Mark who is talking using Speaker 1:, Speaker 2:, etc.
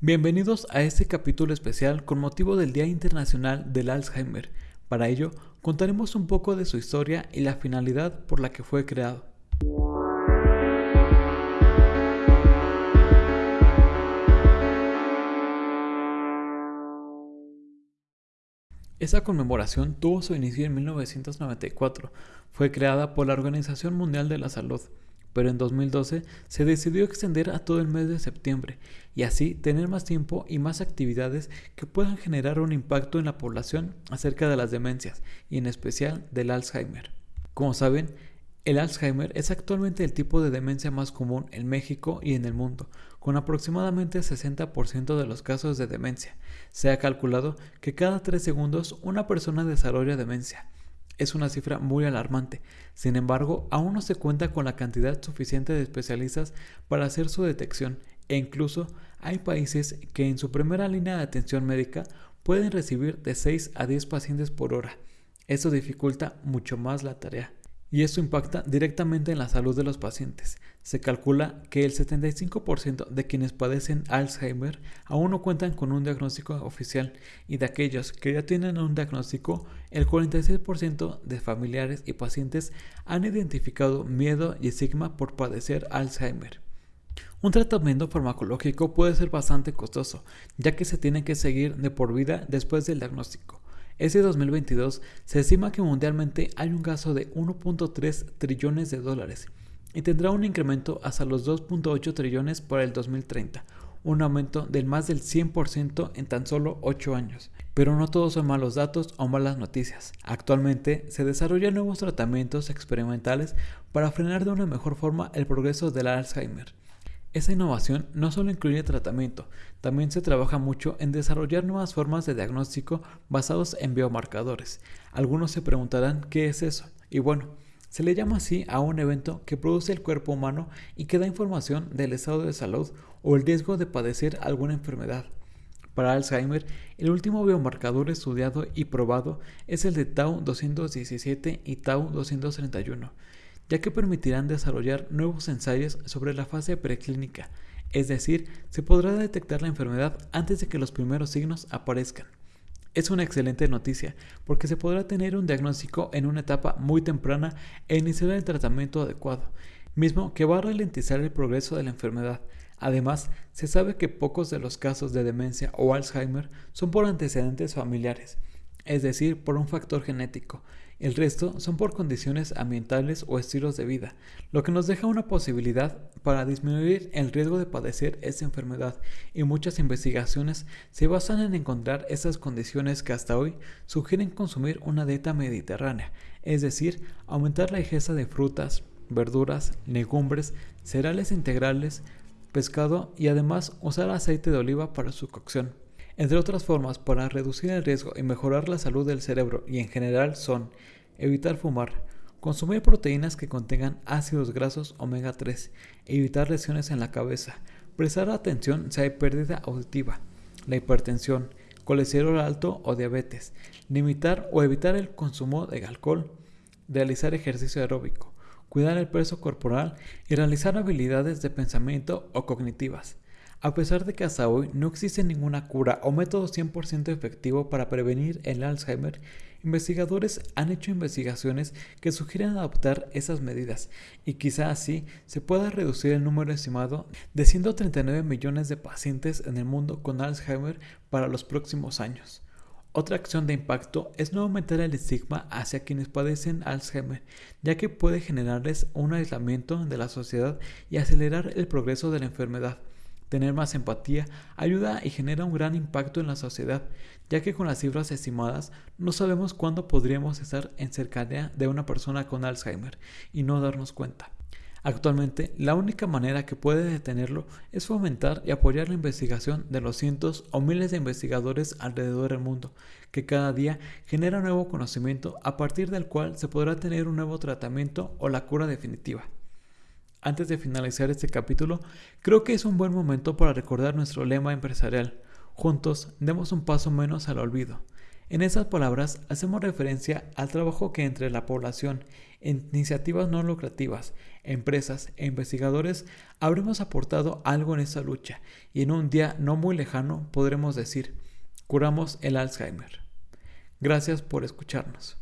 Speaker 1: Bienvenidos a este capítulo especial con motivo del Día Internacional del Alzheimer. Para ello, contaremos un poco de su historia y la finalidad por la que fue creado. Esa conmemoración tuvo su inicio en 1994. Fue creada por la Organización Mundial de la Salud pero en 2012 se decidió extender a todo el mes de septiembre y así tener más tiempo y más actividades que puedan generar un impacto en la población acerca de las demencias y en especial del Alzheimer. Como saben, el Alzheimer es actualmente el tipo de demencia más común en México y en el mundo, con aproximadamente 60% de los casos de demencia. Se ha calculado que cada 3 segundos una persona desarrolla demencia es una cifra muy alarmante. Sin embargo, aún no se cuenta con la cantidad suficiente de especialistas para hacer su detección e incluso hay países que en su primera línea de atención médica pueden recibir de 6 a 10 pacientes por hora. Eso dificulta mucho más la tarea y eso impacta directamente en la salud de los pacientes. Se calcula que el 75% de quienes padecen Alzheimer aún no cuentan con un diagnóstico oficial y de aquellos que ya tienen un diagnóstico, el 46% de familiares y pacientes han identificado miedo y estigma por padecer Alzheimer. Un tratamiento farmacológico puede ser bastante costoso, ya que se tiene que seguir de por vida después del diagnóstico. Ese 2022 se estima que mundialmente hay un gasto de 1.3 trillones de dólares y tendrá un incremento hasta los 2.8 trillones para el 2030, un aumento del más del 100% en tan solo 8 años. Pero no todos son malos datos o malas noticias. Actualmente se desarrollan nuevos tratamientos experimentales para frenar de una mejor forma el progreso del Alzheimer. Esa innovación no solo incluye tratamiento, también se trabaja mucho en desarrollar nuevas formas de diagnóstico basados en biomarcadores. Algunos se preguntarán qué es eso. Y bueno, se le llama así a un evento que produce el cuerpo humano y que da información del estado de salud o el riesgo de padecer alguna enfermedad. Para Alzheimer, el último biomarcador estudiado y probado es el de Tau 217 y Tau 231 ya que permitirán desarrollar nuevos ensayos sobre la fase preclínica, es decir, se podrá detectar la enfermedad antes de que los primeros signos aparezcan. Es una excelente noticia, porque se podrá tener un diagnóstico en una etapa muy temprana e iniciar el tratamiento adecuado, mismo que va a ralentizar el progreso de la enfermedad. Además, se sabe que pocos de los casos de demencia o Alzheimer son por antecedentes familiares, es decir, por un factor genético, el resto son por condiciones ambientales o estilos de vida, lo que nos deja una posibilidad para disminuir el riesgo de padecer esta enfermedad y muchas investigaciones se basan en encontrar estas condiciones que hasta hoy sugieren consumir una dieta mediterránea, es decir, aumentar la ingesta de frutas, verduras, legumbres, cereales integrales, pescado y además usar aceite de oliva para su cocción. Entre otras formas para reducir el riesgo y mejorar la salud del cerebro y en general son evitar fumar, consumir proteínas que contengan ácidos grasos omega 3, evitar lesiones en la cabeza, prestar atención si hay pérdida auditiva, la hipertensión, colesterol alto o diabetes, limitar o evitar el consumo de alcohol, realizar ejercicio aeróbico, cuidar el peso corporal y realizar habilidades de pensamiento o cognitivas. A pesar de que hasta hoy no existe ninguna cura o método 100% efectivo para prevenir el Alzheimer, investigadores han hecho investigaciones que sugieren adoptar esas medidas y quizá así se pueda reducir el número estimado de 139 millones de pacientes en el mundo con Alzheimer para los próximos años. Otra acción de impacto es no aumentar el estigma hacia quienes padecen Alzheimer, ya que puede generarles un aislamiento de la sociedad y acelerar el progreso de la enfermedad. Tener más empatía ayuda y genera un gran impacto en la sociedad, ya que con las cifras estimadas no sabemos cuándo podríamos estar en cercanía de una persona con Alzheimer y no darnos cuenta. Actualmente, la única manera que puede detenerlo es fomentar y apoyar la investigación de los cientos o miles de investigadores alrededor del mundo, que cada día genera nuevo conocimiento a partir del cual se podrá tener un nuevo tratamiento o la cura definitiva. Antes de finalizar este capítulo, creo que es un buen momento para recordar nuestro lema empresarial. Juntos demos un paso menos al olvido. En esas palabras hacemos referencia al trabajo que entre la población, iniciativas no lucrativas, empresas e investigadores habremos aportado algo en esta lucha y en un día no muy lejano podremos decir, curamos el Alzheimer. Gracias por escucharnos.